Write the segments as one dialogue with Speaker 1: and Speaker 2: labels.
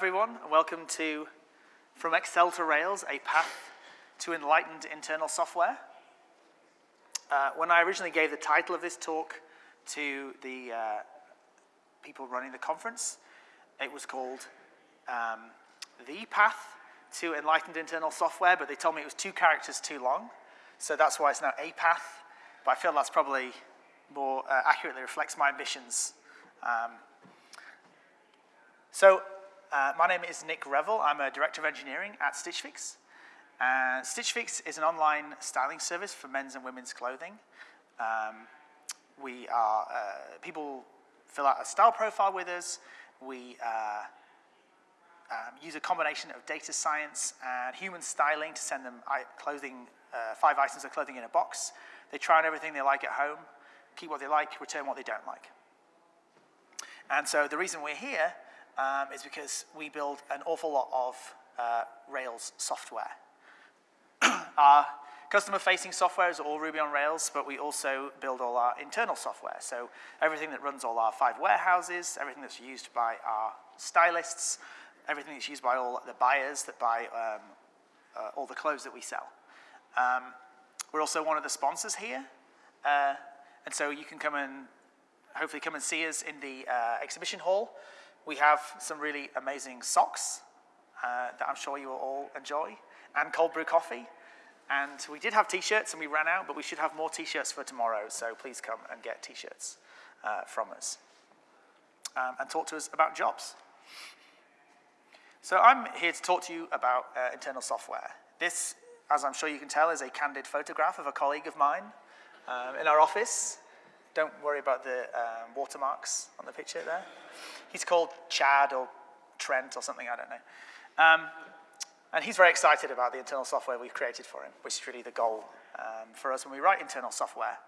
Speaker 1: everyone, and welcome to From Excel to Rails, a path to enlightened internal software. Uh, when I originally gave the title of this talk to the uh, people running the conference, it was called um, The Path to Enlightened Internal Software, but they told me it was two characters too long, so that's why it's now A Path, but I feel that's probably more uh, accurately reflects my ambitions. Um, so uh, my name is Nick Reavill. I'm a Director of Engineering at Stitch Fix. Uh, Stitch Fix is an online styling service for men's and women's clothing. Um, we are, uh, people fill out a style profile with us. We uh, um, use a combination of data science and human styling to send them clothing, uh, five items of clothing in a box. They try on everything they like at home, keep what they like, return what they don't like. And so the reason we're here um, is because we build an awful lot of uh, Rails software. our customer-facing software is all Ruby on Rails, but we also build all our internal software. So everything that runs all our five warehouses, everything that's used by our stylists, everything that's used by all the buyers that buy um, uh, all the clothes that we sell. Um, we're also one of the sponsors here. Uh, and so you can come and hopefully come and see us in the uh, exhibition hall. We have some really amazing socks uh, that I'm sure you will all enjoy, and cold brew coffee. And we did have t-shirts and we ran out, but we should have more t-shirts for tomorrow, so please come and get t-shirts uh, from us. Um, and talk to us about jobs. So I'm here to talk to you about uh, internal software. This, as I'm sure you can tell, is a candid photograph of a colleague of mine um, in our office. Don't worry about the um, watermarks on the picture there. He's called Chad or Trent or something, I don't know. Um, and he's very excited about the internal software we've created for him, which is really the goal um, for us when we write internal software.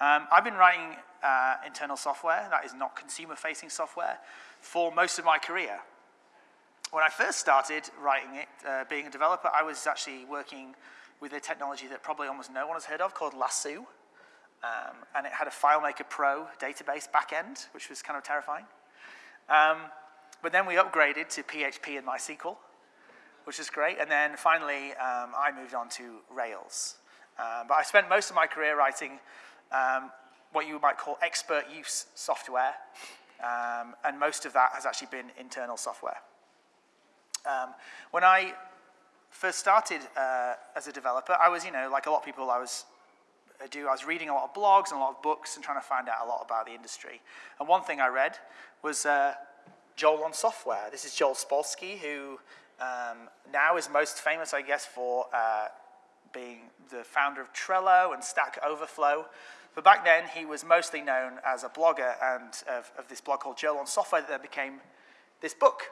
Speaker 1: Um, I've been writing uh, internal software, that is not consumer-facing software, for most of my career. When I first started writing it, uh, being a developer, I was actually working with a technology that probably almost no one has heard of called Lasso. Um, and it had a FileMaker Pro database backend, which was kind of terrifying. Um, but then we upgraded to PHP and MySQL, which is great. And then finally, um, I moved on to Rails. Um, but I spent most of my career writing um, what you might call expert use software. Um, and most of that has actually been internal software. when I first started uh, as a developer, I was, you know, like a lot of people, I was do, I was reading a lot of blogs and a lot of books and trying to find out a lot about the industry. And one thing I read was uh, Joel on software. This is Joel Spolsky, who um, now is most famous, I guess, for uh, being the founder of Trello and Stack Overflow. But back then, he was mostly known as a blogger and of, of this blog called Joel on Software that then became this book.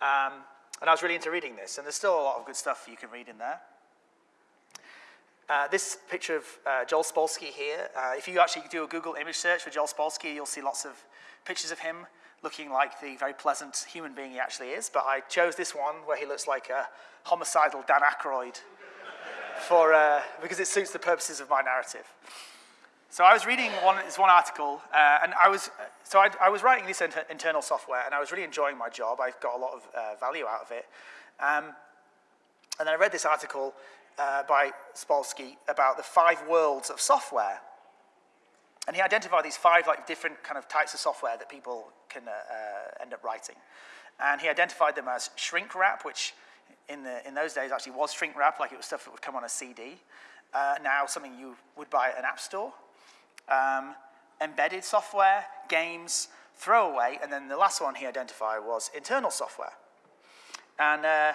Speaker 1: Um, and I was really into reading this, and there's still a lot of good stuff you can read in there. Uh, this picture of uh, Joel Spolsky here, uh, if you actually do a Google image search for Joel Spolsky, you'll see lots of pictures of him looking like the very pleasant human being he actually is. But I chose this one where he looks like a homicidal Dan Aykroyd for, uh, because it suits the purposes of my narrative. So I was reading one, this one article, uh, and I was, so I, I was writing this inter internal software, and I was really enjoying my job. I got a lot of value out of it. Um, and then I read this article uh, by Spolsky about the five worlds of software. And he identified these five like different kind of types of software that people can uh, uh, end up writing. And he identified them as shrink wrap, which in, the, in those days actually was shrink wrap, like it was stuff that would come on a CD. Uh, now something you would buy at an app store. Um, embedded software, games, throwaway, and then the last one he identified was internal software. And uh,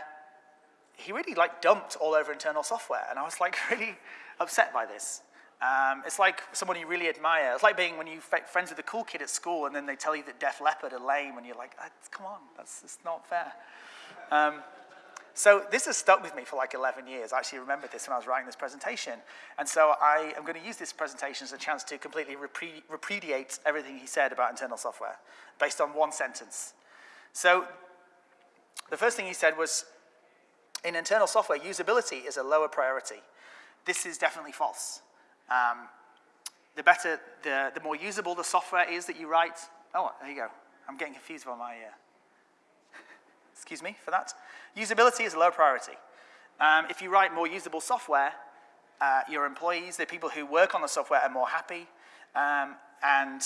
Speaker 1: he really like dumped all over internal software. And I was like really upset by this. Um, it's like someone you really admire. It's like being when you're friends with a cool kid at school and then they tell you that Def Leppard are lame and you're like, ah, come on, that's, that's not fair. Um, so this has stuck with me for like 11 years. I actually remembered this when I was writing this presentation. And so I am going to use this presentation as a chance to completely repudiate everything he said about internal software based on one sentence. So the first thing he said was, in internal software, usability is a lower priority. This is definitely false. Um, the better, the, the more usable the software is that you write. Oh, there you go. I'm getting confused by my, uh, excuse me for that. Usability is a low priority. Um, if you write more usable software, uh, your employees, the people who work on the software are more happy um, and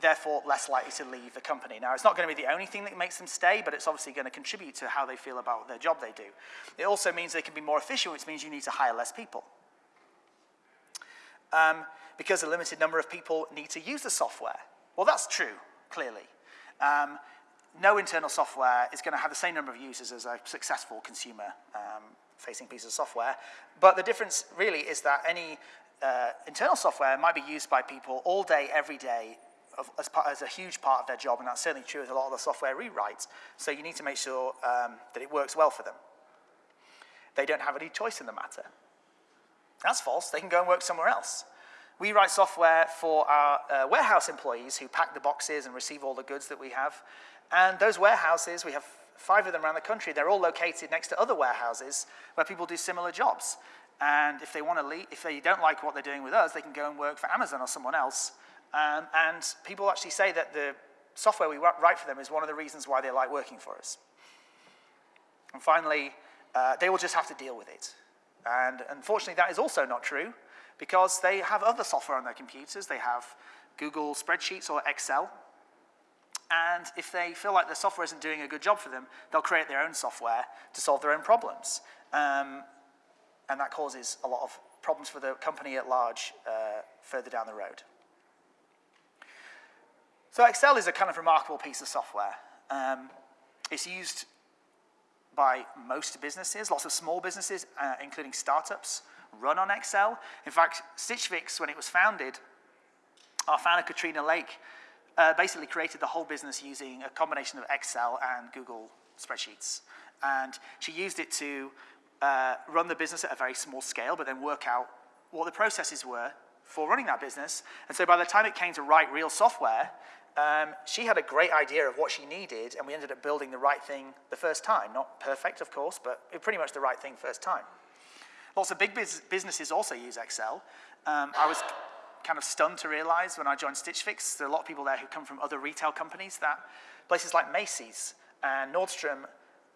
Speaker 1: therefore less likely to leave the company. Now, it's not going to be the only thing that makes them stay, but it's obviously going to contribute to how they feel about their job they do. It also means they can be more efficient, which means you need to hire less people. Um, because a limited number of people need to use the software. Well, that's true, clearly. Um, no internal software is going to have the same number of users as a successful consumer-facing um, piece of software. But the difference really is that any uh, internal software might be used by people all day, every day, of, as, part, as, a huge part of their job, and that's certainly true with a lot of the software rewrites. So you need to make sure um, that it works well for them. They don't have any choice in the matter. That's false. They can go and work somewhere else. We write software for our uh, warehouse employees who pack the boxes and receive all the goods that we have. And those warehouses, we have five of them around the country, they're all located next to other warehouses where people do similar jobs. And if they want to leave, if they don't like what they're doing with us, they can go and work for Amazon or someone else. Um, and people actually say that the software we write for them is one of the reasons why they like working for us. And finally, uh, they will just have to deal with it. And unfortunately, that is also not true because they have other software on their computers. They have Google Spreadsheets or Excel. And if they feel like the software isn't doing a good job for them, they'll create their own software to solve their own problems. Um, and that causes a lot of problems for the company at large uh, further down the road. So Excel is a kind of remarkable piece of software. Um, it's used by most businesses, lots of small businesses, uh, including startups, run on Excel. In fact, Stitch Fix, when it was founded, our founder, Katrina Lake, uh, basically created the whole business using a combination of Excel and Google spreadsheets. And she used it to uh, run the business at a very small scale, but then work out what the processes were for running that business. And so by the time it came to write real software, um, she had a great idea of what she needed, and we ended up building the right thing the first time. Not perfect, of course, but pretty much the right thing first time. Lots of big businesses also use Excel. Um, I was kind of stunned to realize when I joined Stitch Fix, there are a lot of people there who come from other retail companies that places like Macy's and Nordstrom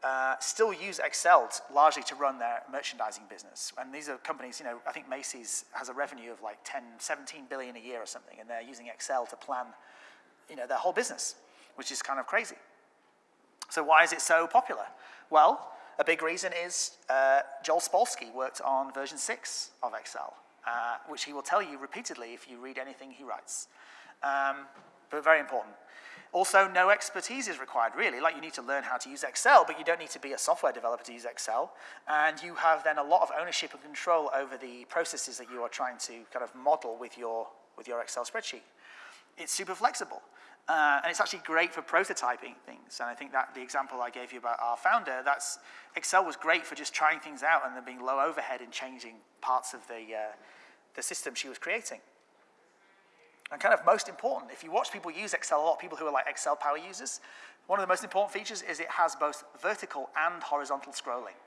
Speaker 1: uh, still use Excel largely to run their merchandising business. And these are companies, you know, I think Macy's has a revenue of like 10, 17 billion a year or something, and they're using Excel to plan, you know, their whole business, which is kind of crazy. So why is it so popular? Well, a big reason is uh, Joel Spolsky worked on version 6 of Excel, uh, which he will tell you repeatedly if you read anything he writes. Um, but very important. Also, no expertise is required, really. Like, you need to learn how to use Excel, but you don't need to be a software developer to use Excel. And you have then a lot of ownership and control over the processes that you are trying to kind of model with your, with your Excel spreadsheet. It's super flexible. Uh, and it's actually great for prototyping things. And I think that the example I gave you about our founder, that's Excel was great for just trying things out and then being low overhead in changing parts of the, uh, the system she was creating. And kind of most important, if you watch people use Excel, a lot people who are like Excel power users, one of the most important features is it has both vertical and horizontal scrolling,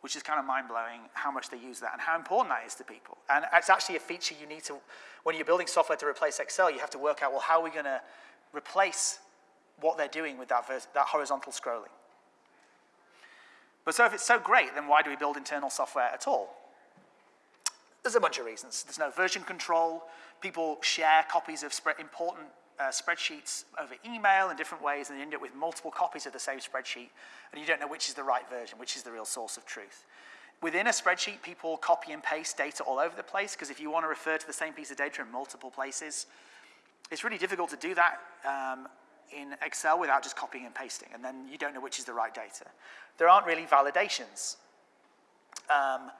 Speaker 1: which is kind of mind-blowing how much they use that and how important that is to people. And it's actually a feature you need to, when you're building software to replace Excel, you have to work out, well, how are we going to replace what they're doing with that, that horizontal scrolling. But so if it's so great, then why do we build internal software at all? There's a bunch of reasons. There's no version control. People share copies of important uh, spreadsheets over email in different ways, and you end up with multiple copies of the same spreadsheet, and you don't know which is the right version, which is the real source of truth. Within a spreadsheet, people copy and paste data all over the place, because if you want to refer to the same piece of data in multiple places, it's really difficult to do that um, in Excel without just copying and pasting, and then you don't know which is the right data. There aren't really validations. Um,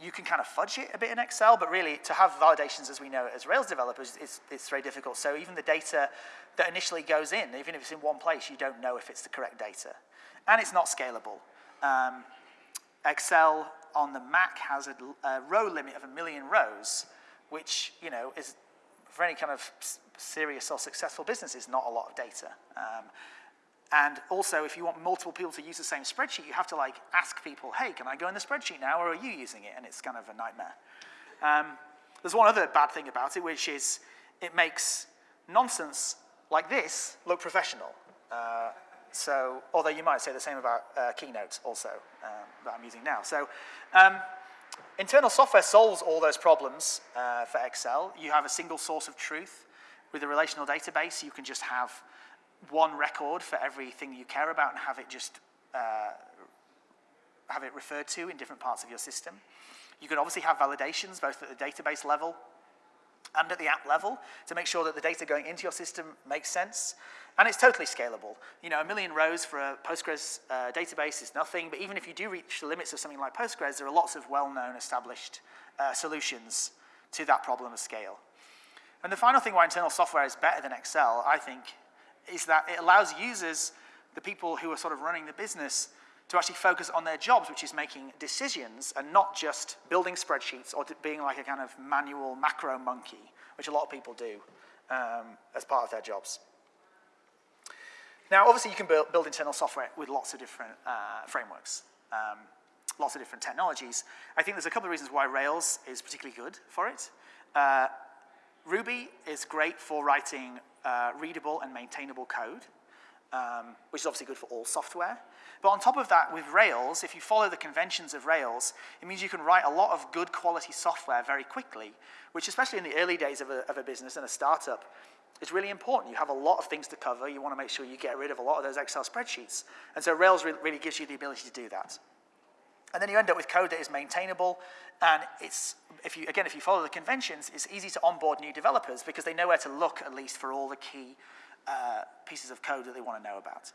Speaker 1: you can kind of fudge it a bit in Excel, but really to have validations as we know as Rails developers, it's, it's very difficult. So even the data that initially goes in, even if it's in one place, you don't know if it's the correct data. And it's not scalable. Um, Excel on the Mac has a, a row limit of a million rows, which you know is for any kind of serious or successful business is not a lot of data. Um, and also, if you want multiple people to use the same spreadsheet, you have to like ask people, hey, can I go in the spreadsheet now, or are you using it? And it's kind of a nightmare. Um, there's one other bad thing about it, which is it makes nonsense like this look professional. Uh, so, although you might say the same about uh, Keynote also, um, that I'm using now. So, um, internal software solves all those problems uh, for Excel. You have a single source of truth. With a relational database, you can just have one record for everything you care about and have it just uh, have it referred to in different parts of your system. You can obviously have validations both at the database level and at the app level to make sure that the data going into your system makes sense. And it's totally scalable. You know, a million rows for a Postgres uh, database is nothing, but even if you do reach the limits of something like Postgres, there are lots of well-known established uh, solutions to that problem of scale. And the final thing why internal software is better than Excel, I think, is that it allows users, the people who are sort of running the business, to actually focus on their jobs, which is making decisions and not just building spreadsheets or being like a kind of manual macro monkey, which a lot of people do um, as part of their jobs. Now, obviously, you can build, build internal software with lots of different uh, frameworks, um, lots of different technologies. I think there's a couple of reasons why Rails is particularly good for it. Uh, Ruby is great for writing uh, readable and maintainable code, um, which is obviously good for all software. But on top of that, with Rails, if you follow the conventions of Rails, it means you can write a lot of good quality software very quickly, which especially in the early days of a, of a business and a startup, is really important. You have a lot of things to cover. You want to make sure you get rid of a lot of those Excel spreadsheets. And so Rails re really gives you the ability to do that. And then you end up with code that is maintainable, and it's, if you, again, if you follow the conventions, it's easy to onboard new developers because they know where to look, at least, for all the key uh, pieces of code that they want to know about.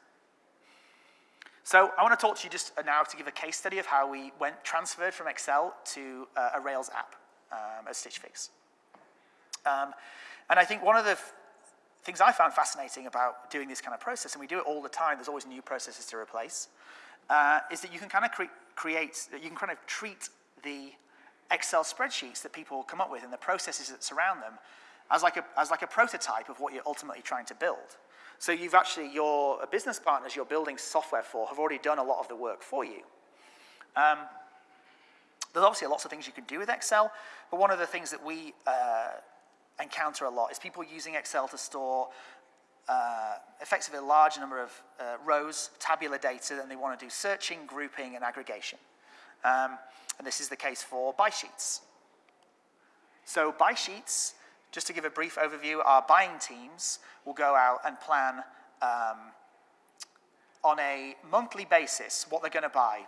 Speaker 1: So I want to talk to you just now to give a case study of how we went transferred from Excel to uh, a Rails app um, Stitch Fix. Um, and I think one of the things I found fascinating about doing this kind of process, and we do it all the time, there's always new processes to replace, uh, is that you can kind of cre create, you can kind of treat the Excel spreadsheets that people come up with and the processes that surround them as like a, as like a prototype of what you're ultimately trying to build. So you've actually, your business partners you're building software for have already done a lot of the work for you. Um, there's obviously lots of things you can do with Excel, but one of the things that we uh, encounter a lot is people using Excel to store uh, effectively a large number of uh, rows, tabular data, and they want to do searching, grouping, and aggregation. Um, and this is the case for buy sheets. So buy sheets, just to give a brief overview, our buying teams will go out and plan um, on a monthly basis what they're going to buy.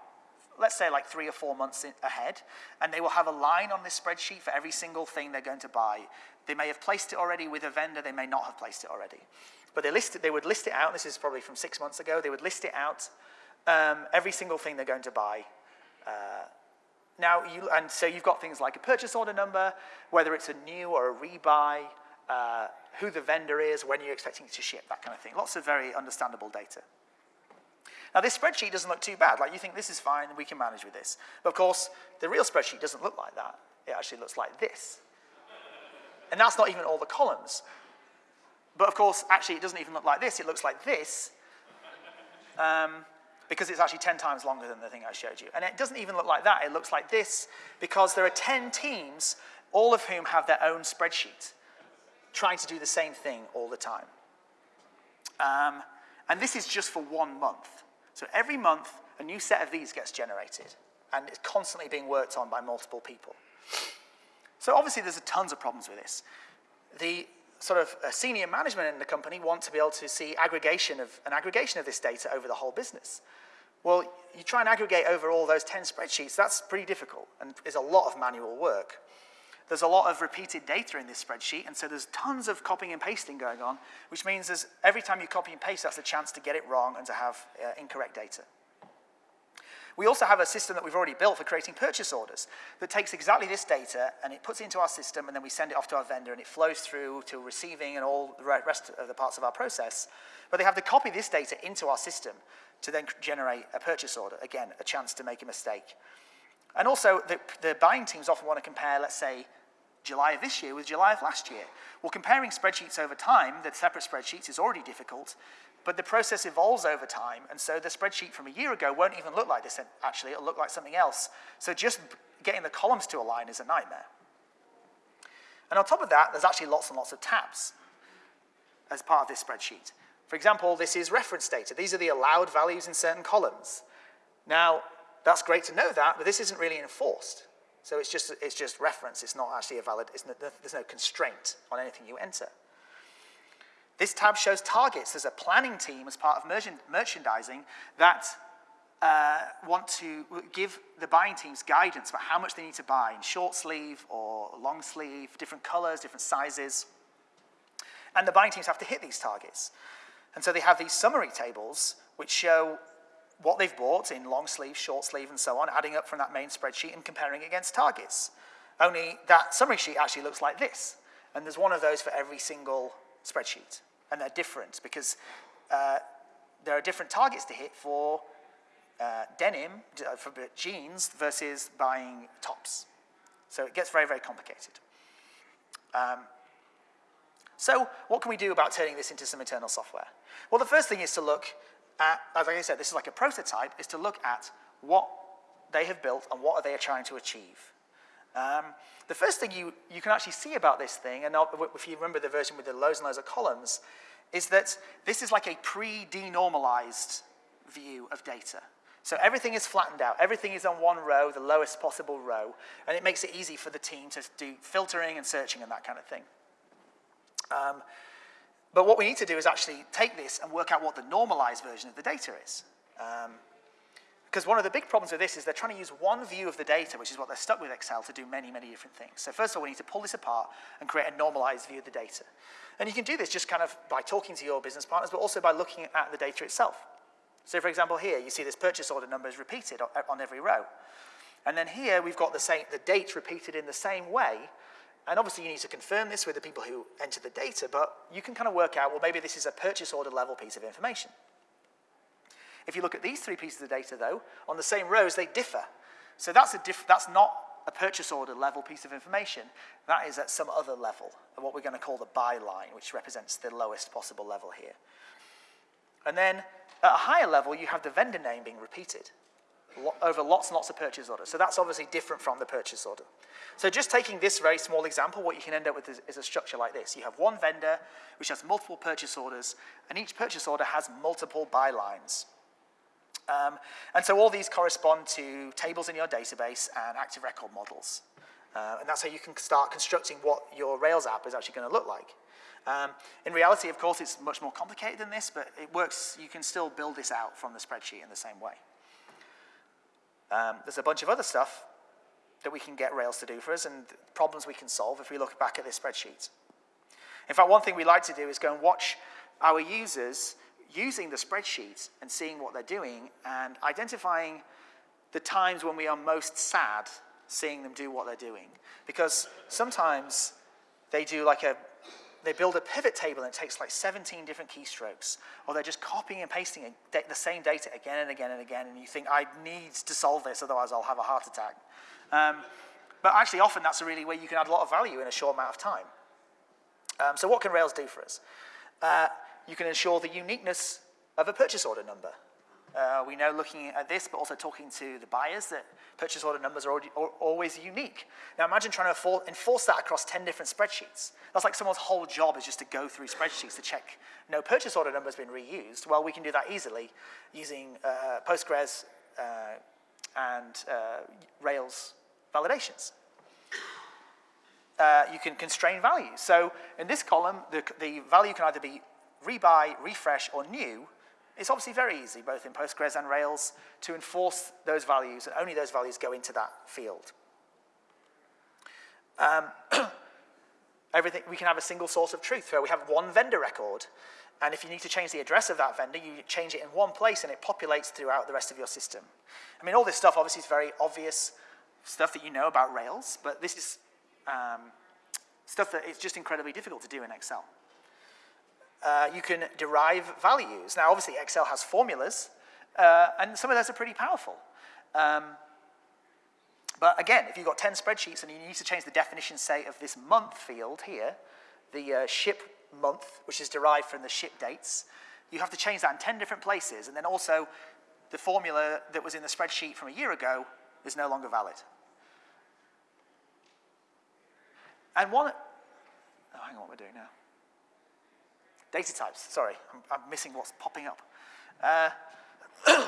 Speaker 1: Let's say like three or four months ahead, and they will have a line on this spreadsheet for every single thing they're going to buy. They may have placed it already with a vendor, they may not have placed it already. But they, list it, they would list it out, this is probably from six months ago, they would list it out, um, every single thing they're going to buy. Uh, now, you, and so you've got things like a purchase order number, whether it's a new or a rebuy, uh, who the vendor is, when you're expecting it to ship, that kind of thing. Lots of very understandable data. Now, this spreadsheet doesn't look too bad. Like, you think this is fine, we can manage with this. But of course, the real spreadsheet doesn't look like that. It actually looks like this. And that's not even all the columns. But of course, actually, it doesn't even look like this. It looks like this. Um, because it's actually 10 times longer than the thing I showed you. And it doesn't even look like that. It looks like this because there are 10 teams, all of whom have their own spreadsheet trying to do the same thing all the time. Um, and this is just for one month. So every month, a new set of these gets generated, and it's constantly being worked on by multiple people. So obviously, there's a tons of problems with this. The sort of uh, senior management in the company want to be able to see aggregation of, an aggregation of this data over the whole business. Well, you try and aggregate over all those 10 spreadsheets, that's pretty difficult and is a lot of manual work. There's a lot of repeated data in this spreadsheet, and so there's tons of copying and pasting going on, which means there's, every time you copy and paste, that's a chance to get it wrong and to have uh, incorrect data. We also have a system that we've already built for creating purchase orders that takes exactly this data and it puts it into our system and then we send it off to our vendor and it flows through to receiving and all the rest of the parts of our process. But they have to copy this data into our system to then generate a purchase order. Again, a chance to make a mistake. And also, the, the buying teams often want to compare, let's say, July of this year with July of last year. Well, comparing spreadsheets over time, the separate spreadsheets, is already difficult, but the process evolves over time, and so the spreadsheet from a year ago won't even look like this, actually, it'll look like something else. So just getting the columns to align is a nightmare. And on top of that, there's actually lots and lots of tabs as part of this spreadsheet. For example, this is reference data. These are the allowed values in certain columns. Now, that's great to know that, but this isn't really enforced. So it's just, it's just reference. It's not actually a valid, no, there's no constraint on anything you enter. This tab shows targets. There's a planning team as part of merchandising that uh, want to give the buying teams guidance about how much they need to buy in short sleeve or long sleeve, different colors, different sizes. And the buying teams have to hit these targets. And so they have these summary tables which show what they've bought in long sleeve, short sleeve, and so on, adding up from that main spreadsheet and comparing against targets. Only that summary sheet actually looks like this. And there's one of those for every single spreadsheet. And they're different because uh, there are different targets to hit for uh, denim, uh, for jeans, versus buying tops. So it gets very, very complicated. Um, so what can we do about turning this into some internal software? Well, the first thing is to look at, as I said, this is like a prototype, is to look at what they have built and what are they trying to achieve. Um, the first thing you, you can actually see about this thing, and if you remember the version with the loads and loads of columns, is that this is like a pre-denormalized view of data. So everything is flattened out. Everything is on one row, the lowest possible row, and it makes it easy for the team to do filtering and searching and that kind of thing. Um, but what we need to do is actually take this and work out what the normalized version of the data is. Um, because one of the big problems with this is they're trying to use one view of the data, which is what they're stuck with Excel, to do many, many different things. So first of all, we need to pull this apart and create a normalized view of the data. And you can do this just kind of by talking to your business partners, but also by looking at the data itself. So for example, here, you see this purchase order number is repeated on every row. And then here, we've got the, same, the date repeated in the same way, and obviously you need to confirm this with the people who enter the data, but you can kind of work out, well, maybe this is a purchase order level piece of information. If you look at these three pieces of data, though, on the same rows, they differ. So that's, a diff that's not a purchase order level piece of information. That is at some other level, what we're going to call the buy line, which represents the lowest possible level here. And then at a higher level, you have the vendor name being repeated over lots and lots of purchase orders. So that's obviously different from the purchase order. So just taking this very small example, what you can end up with is, is, a structure like this. You have one vendor which has multiple purchase orders, and each purchase order has multiple buy lines. Um, and so all these correspond to tables in your database and active record models. Uh, and that's how you can start constructing what your Rails app is actually going to look like. Um, in reality, of course, it's much more complicated than this, but it works, you can still build this out from the spreadsheet in the same way. Um, there's a bunch of other stuff that we can get Rails to do for us and problems we can solve if we look back at this spreadsheet. In fact, one thing we like to do is go and watch our users using the spreadsheet and seeing what they're doing and identifying the times when we are most sad seeing them do what they're doing. Because sometimes they do like a they build a pivot table and it takes like 17 different keystrokes, or they're just copying and pasting the same data again and again and again, and you think, I need to solve this, otherwise I'll have a heart attack. Um, but actually, often that's a really way you can add a lot of value in a short amount of time. Um, so what can Rails do for us? Uh, you can ensure the uniqueness of a purchase order number. Uh, we know looking at this, but also talking to the buyers, that purchase order numbers are already, always unique. Now imagine trying to enforce that across 10 different spreadsheets. That's like someone's whole job is just to go through spreadsheets to check no purchase order number has been reused. Well, we can do that easily using uh, Postgres uh, and uh, Rails validations. Uh, you can constrain values. So in this column, the, the value can either be rebuy, refresh, or new, it's obviously very easy, both in Postgres and Rails, to enforce those values, and only those values go into that field. Um, everything, we can have a single source of truth, where we have one vendor record, and if you need to change the address of that vendor, you change it in one place, and it populates throughout the rest of your system. I mean, all this stuff obviously is very obvious stuff that you know about Rails, but this is um, stuff that is just incredibly difficult to do in Excel uh, you can derive values. Now, obviously, Excel has formulas, uh, and some of those are pretty powerful. Um, but again, if you've got 10 spreadsheets and you need to change the definition, say, of this month field here, the uh, ship month, which is derived from the ship dates, you have to change that in 10 different places. And then also, the formula that was in the spreadsheet from a year ago is no longer valid. And one, oh, hang on, what we're doing now. Data types. Sorry, I'm, I'm missing what's popping up. Uh,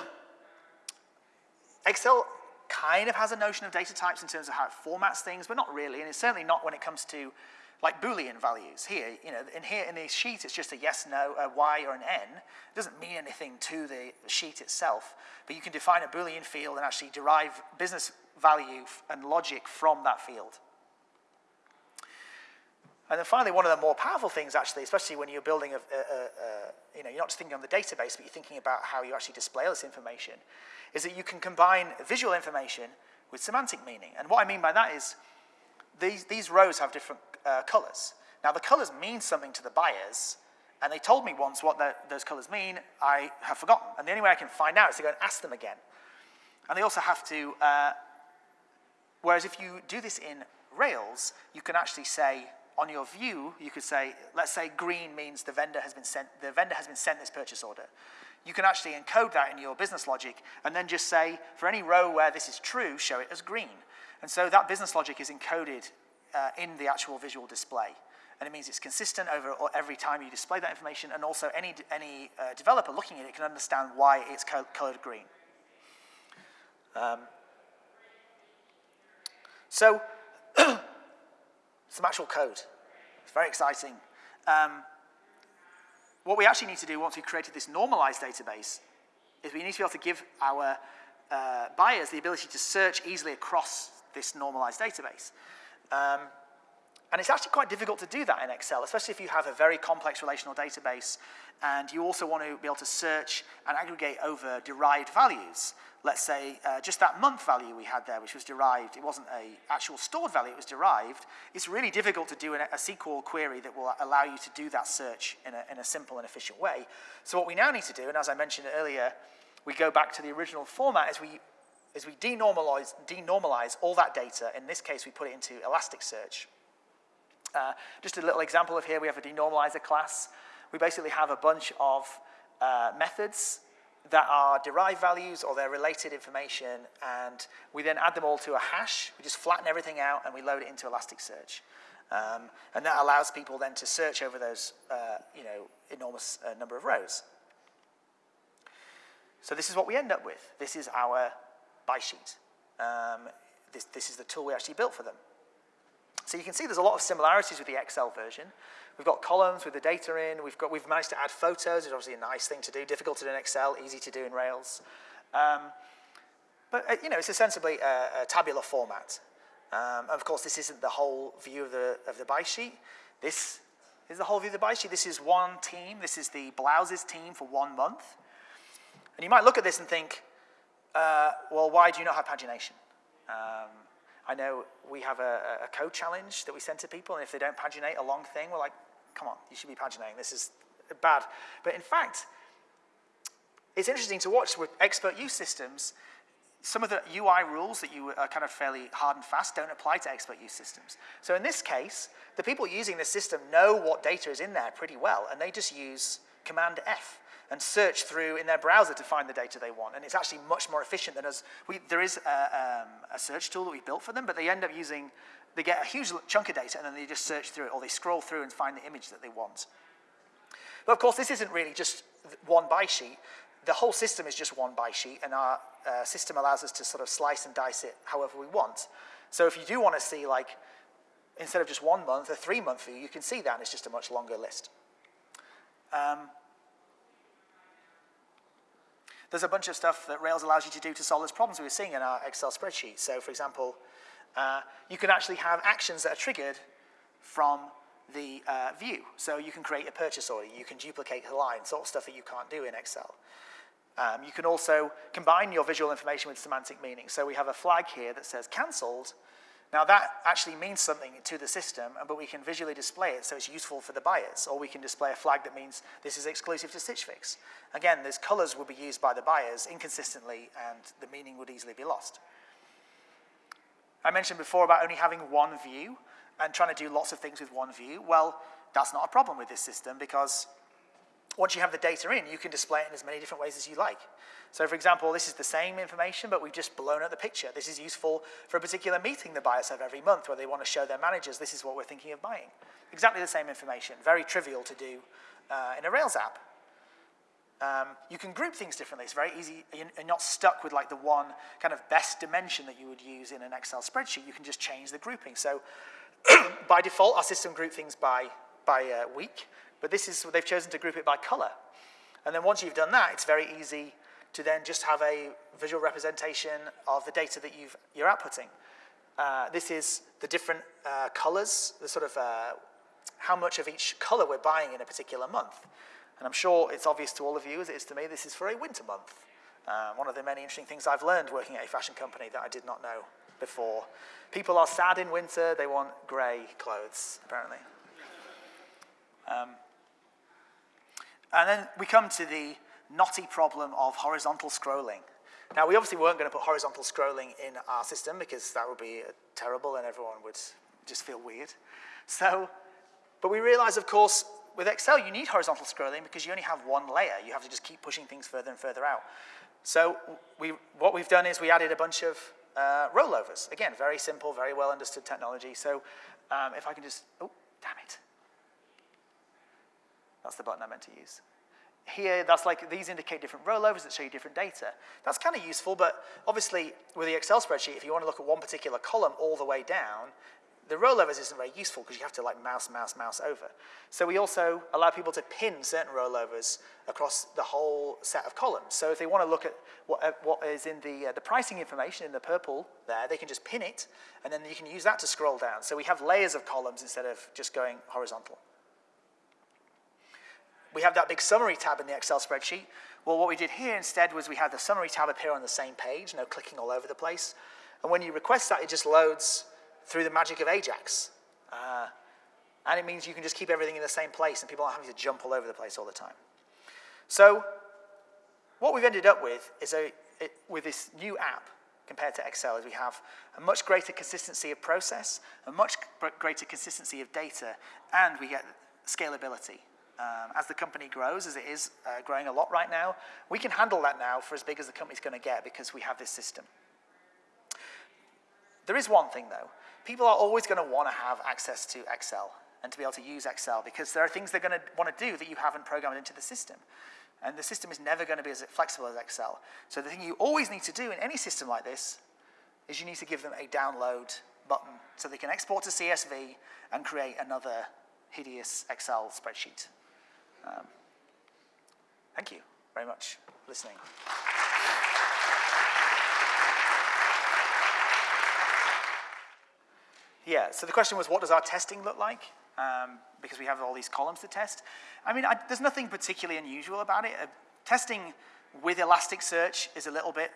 Speaker 1: Excel kind of has a notion of data types in terms of how it formats things, but not really, and it's certainly not when it comes to like Boolean values. Here, you know, in here in this sheet, it's just a yes, no, a y, or an n. It doesn't mean anything to the sheet itself, but you can define a Boolean field and actually derive business value and logic from that field. And then finally, one of the more powerful things, actually, especially when you're building a, a, a, you know, you're not just thinking on the database, but you're thinking about how you actually display all this information, is that you can combine visual information with semantic meaning. And what I mean by that is these, these rows have different uh, colors. Now, the colors mean something to the buyers, and they told me once what the, those colors mean. I have forgotten. And the only way I can find out is to go and ask them again. And they also have to, uh, whereas if you do this in Rails, you can actually say, on your view, you could say, let's say green means the vendor has been sent, the vendor has been sent this purchase order. You can actually encode that in your business logic and then just say, for any row where this is true, show it as green. And so that business logic is encoded uh, in the actual visual display. And it means it's consistent over every time you display that information, and also any, any uh, developer looking at it can understand why it's colored green. Um, so some actual code. It's very exciting. Um, what we actually need to do once we've created this normalized database is we need to be able to give our uh, buyers the ability to search easily across this normalized database. Um, and it's actually quite difficult to do that in Excel, especially if you have a very complex relational database and you also want to be able to search and aggregate over derived values let's say, uh, just that month value we had there, which was derived, it wasn't a actual stored value, it was derived, it's really difficult to do a, a SQL query that will allow you to do that search in a, in a simple and efficient way. So what we now need to do, and as I mentioned earlier, we go back to the original format as we, as we denormalize, denormalize all that data. In this case, we put it into Elasticsearch. Uh, just a little example of here, we have a denormalizer class. We basically have a bunch of uh, methods that are derived values or they're related information, and we then add them all to a hash. We just flatten everything out and we load it into Elasticsearch. Um, and that allows people then to search over those, uh, you know, enormous uh, number of rows. So this is what we end up with. This is our buy sheet. Um, this, this is the tool we actually built for them. So you can see there's a lot of similarities with the Excel version. We've got columns with the data in. We've, got, we've managed to add photos, which is obviously a nice thing to do, difficult to do in Excel, easy to do in Rails. Um, but, uh, you know, it's essentially a, a tabular format. Um, of course, this isn't the whole view of the, of the buy sheet. This is the whole view of the buy sheet. This is one team. This is the Blouses team for one month. And you might look at this and think, uh, well, why do you not have pagination? Um, I know we have a, a, code challenge that we send to people, and if they don't paginate a long thing, we're like, come on, you should be paginating. This is bad. But in fact, it's interesting to watch with expert use systems. Some of the UI rules that you are kind of fairly hard and fast don't apply to expert use systems. So in this case, the people using the system know what data is in there pretty well, and they just use Command F and search through in their browser to find the data they want. And it's actually much more efficient than us. We, there is a, um, a search tool that we built for them, but they end up using they get a huge chunk of data and then they just search through it or they scroll through and find the image that they want. But of course, this isn't really just one buy sheet. The whole system is just one buy sheet and our uh, system allows us to sort of slice and dice it however we want. So if you do want to see like, instead of just one month, a three month view, you can see that and it's just a much longer list. Um, there's a bunch of stuff that Rails allows you to do to solve those problems we were seeing in our Excel spreadsheet. So for example, uh, you can actually have actions that are triggered from the uh, view. So you can create a purchase order, you can duplicate a line, sort of stuff that you can't do in Excel. Um, you can also combine your visual information with semantic meaning. So we have a flag here that says cancelled. Now that actually means something to the system, but we can visually display it so it's useful for the buyers. Or we can display a flag that means this is exclusive to Stitch Fix. Again, those colors will be used by the buyers inconsistently and the meaning would easily be lost. I mentioned before about only having one view and trying to do lots of things with one view. Well, that's not a problem with this system because once you have the data in, you can display it in as many different ways as you like. So for example, this is the same information, but we've just blown out the picture. This is useful for a particular meeting the buyers have every month where they want to show their managers this is what we're thinking of buying. Exactly the same information, very trivial to do uh, in a Rails app. Um, you can group things differently. It's very easy. You're not stuck with like the one kind of best dimension that you would use in an Excel spreadsheet. You can just change the grouping. So by default, our system group things by, by uh, week, but this is, they've chosen to group it by color. And then once you've done that, it's very easy to then just have a visual representation of the data that you've, you're outputting. Uh, this is the different uh, colors, the sort of uh, how much of each color we're buying in a particular month. And I'm sure it's obvious to all of you, as it is to me, this is for a winter month. Uh, one of the many interesting things I've learned working at a fashion company that I did not know before. People are sad in winter, they want grey clothes, apparently. Um, and then we come to the knotty problem of horizontal scrolling. Now, we obviously weren't going to put horizontal scrolling in our system because that would be terrible and everyone would just feel weird. So, but we realized, of course, with Excel, you need horizontal scrolling because you only have one layer. You have to just keep pushing things further and further out. So we, what we've done is we added a bunch of uh, rollovers. Again, very simple, very well understood technology. So um, if I can just, oh, damn it. That's the button I meant to use. Here, that's like, these indicate different rollovers that show you different data. That's kind of useful, but obviously with the Excel spreadsheet, if you want to look at one particular column all the way down, the rollovers isn't very useful because you have to like mouse, mouse, mouse over. So we also allow people to pin certain rollovers across the whole set of columns. So if they want to look at what, uh, what is in the, uh, the pricing information in the purple there, they can just pin it, and then you can use that to scroll down. So we have layers of columns instead of just going horizontal. We have that big summary tab in the Excel spreadsheet. Well, what we did here instead was we had the summary tab appear on the same page, no clicking all over the place. And when you request that, it just loads through the magic of Ajax. Uh, and it means you can just keep everything in the same place and people aren't having to jump all over the place all the time. So what we've ended up with is a, it, with this new app compared to Excel is we have a much greater consistency of process, a much greater consistency of data, and we get scalability. Um, as the company grows, as it is uh, growing a lot right now, we can handle that now for as big as the company's going to get because we have this system. There is one thing, though people are always going to want to have access to Excel and to be able to use Excel because there are things they're going to want to do that you haven't programmed into the system. And the system is never going to be as flexible as Excel. So the thing you always need to do in any system like this is you need to give them a download button so they can export to CSV and create another hideous Excel spreadsheet. Um, thank you very much for listening. Yeah, so the question was, what does our testing look like? Um, because we have all these columns to test. I mean, I, there's nothing particularly unusual about it. Uh, testing with Elasticsearch is a little bit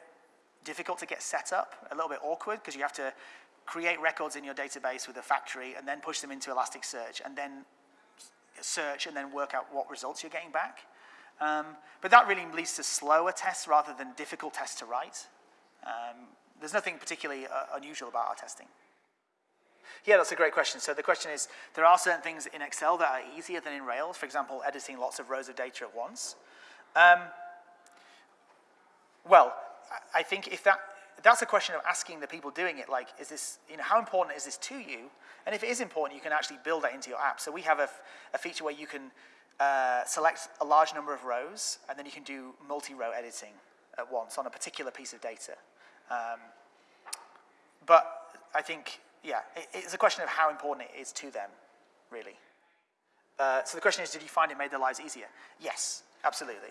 Speaker 1: difficult to get set up, a little bit awkward, because you have to create records in your database with a factory and then push them into Elasticsearch and then search and then work out what results you're getting back. Um, but that really leads to slower tests rather than difficult tests to write. Um, there's nothing particularly uh, unusual about our testing. Yeah, that's a great question. So the question is, there are certain things in Excel that are easier than in Rails, for example, editing lots of rows of data at once. Um, well, I think if that, that's a question of asking the people doing it, like, is this, you know, how important is this to you? And if it is important, you can actually build that into your app. So we have a, a feature where you can uh, select a large number of rows, and then you can do multi-row editing at once on a particular piece of data. Um, but I think yeah, it, it's a question of how important it is to them, really. Uh, so the question is, did you find it made their lives easier? Yes, absolutely.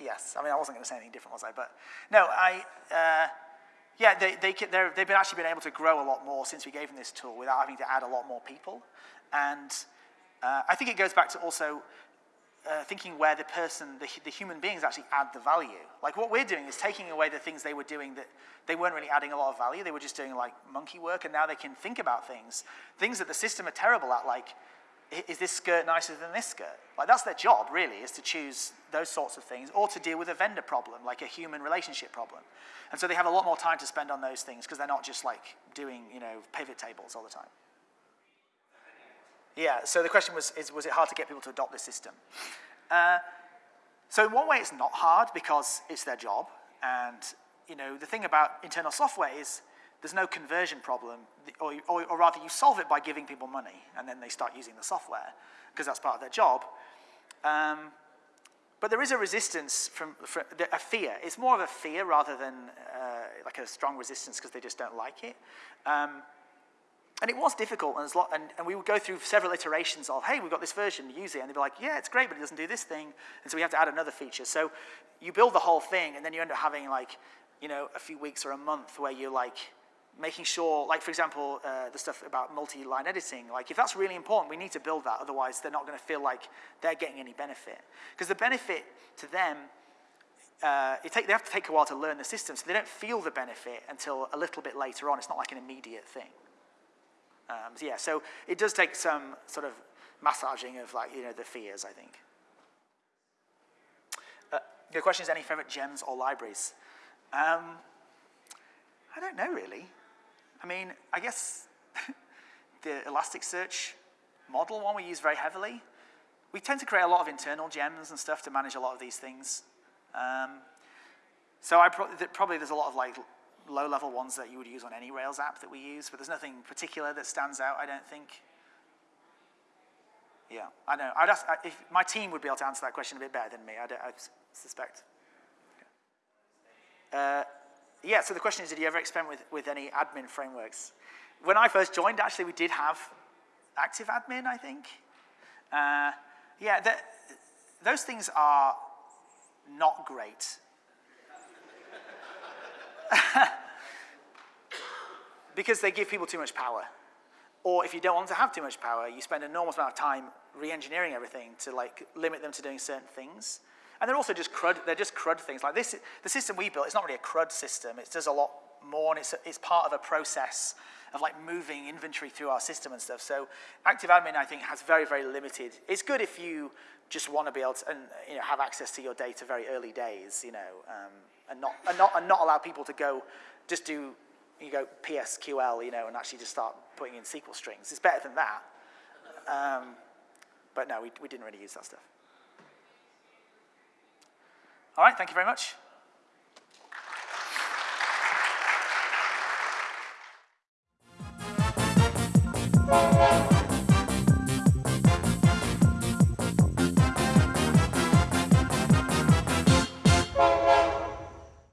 Speaker 1: Yes. I mean, I wasn't going to say anything different, was I? But no, I, uh, yeah, they, they, they've been actually been able to grow a lot more since we gave them this tool without having to add a lot more people. And uh, I think it goes back to also uh, thinking where the person, the, the human beings actually add the value. Like what we're doing is taking away the things they were doing that they weren't really adding a lot of value. They were just doing like monkey work and now they can think about things. Things that the system are terrible at, like, is this skirt nicer than this skirt? Like that's their job really, is to choose those sorts of things or to deal with a vendor problem, like a human relationship problem. And so they have a lot more time to spend on those things because they're not just like doing, you know, pivot tables all the time. Yeah, so the question was, is, was it hard to get people to adopt this system? Uh, so in one way, it's not hard because it's their job. And you know, the thing about internal software is there's no conversion problem, or, or, or rather you solve it by giving people money, and then they start using the software, because that's part of their job. Um, but there is a resistance from, from a fear. It's more of a fear rather than uh, like a strong resistance because they just don't like it. Um, and it was difficult, and, lot, and, and, we would go through several iterations of, hey, we've got this version, use it. And they'd be like, yeah, it's great, but it doesn't do this thing. And so we have to add another feature. So you build the whole thing, and then you end up having like, you know, a few weeks or a month where you're like, making sure, like for example, uh, the stuff about multi-line editing, like if that's really important, we need to build that, otherwise they're not going to feel like they're getting any benefit. Because the benefit to them, uh, take, they have to take a while to learn the system, so they don't feel the benefit until a little bit later on. It's not like an immediate thing. Um, so yeah, so it does take some sort of massaging of like, you know, the fears, I think. Uh, the question is, any favorite gems or libraries? Um, I don't know, really. I mean, I guess the Elasticsearch model one we use very heavily. We tend to create a lot of internal gems and stuff to manage a lot of these things. Um, so I pro probably there's a lot of like low-level ones that you would use on any Rails app that we use, but there's nothing particular that stands out, I don't think. Yeah, I know. I'd ask, if my team would be able to answer that question a bit better than me, I, I suspect. Uh, yeah, so the question is, did you ever experiment with, with any admin frameworks? When I first joined, actually, we did have active admin, I think. Uh, yeah, the, those things are not great. because they give people too much power. Or if you don't want to have too much power, you spend an enormous amount of time re-engineering everything to like limit them to doing certain things. And they're also just crud, they're just crud things. Like this, the system we built, it's not really a crud system. It does a lot more, and it's, it's part of a process of like moving inventory through our system and stuff. So active admin, I think, has very, very limited. It's good if you just want to be able to and, you know, have access to your data very early days, you know, um, and, not, and, not, and not allow people to go just do, you go PSQL, you know, and actually just start putting in SQL strings. It's better than that. Um, but no, we, we didn't really use that stuff. All right, thank you very much.